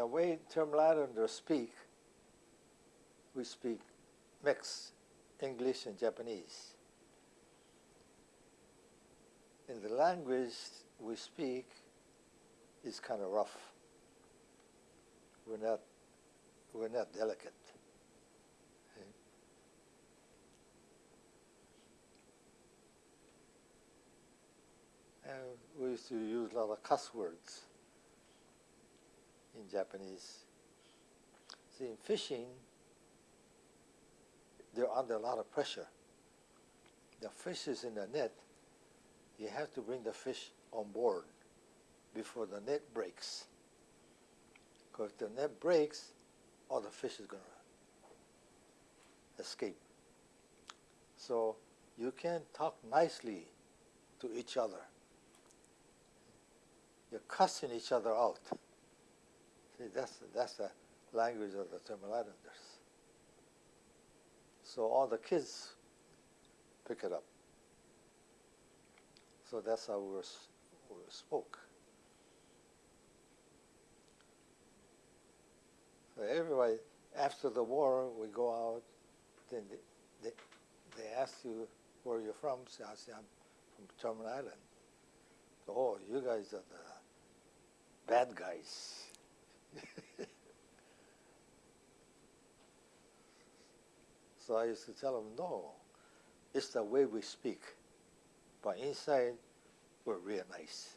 the way Terminal Islanders speak, we speak mixed English and Japanese. In the language we speak is kind of rough. We're not, we're not delicate. And we used to use a lot of cuss words in Japanese. See, in fishing, they're under a lot of pressure. The fish is in the net. You have to bring the fish on board before the net breaks. Because if the net breaks, all the fish is going to escape. So you can talk nicely to each other. You're cussing each other out. That's, that's the language of the Terminal Islanders. So all the kids pick it up. So that's how we, s- we spoke. So everybody, after the war, we go out, then they, they, they ask you where you're from. So I say, I'm from Terminal Island. So, oh, you guys are the bad guys. So I used to tell them, no, it's the way we speak. But inside, we're real nice.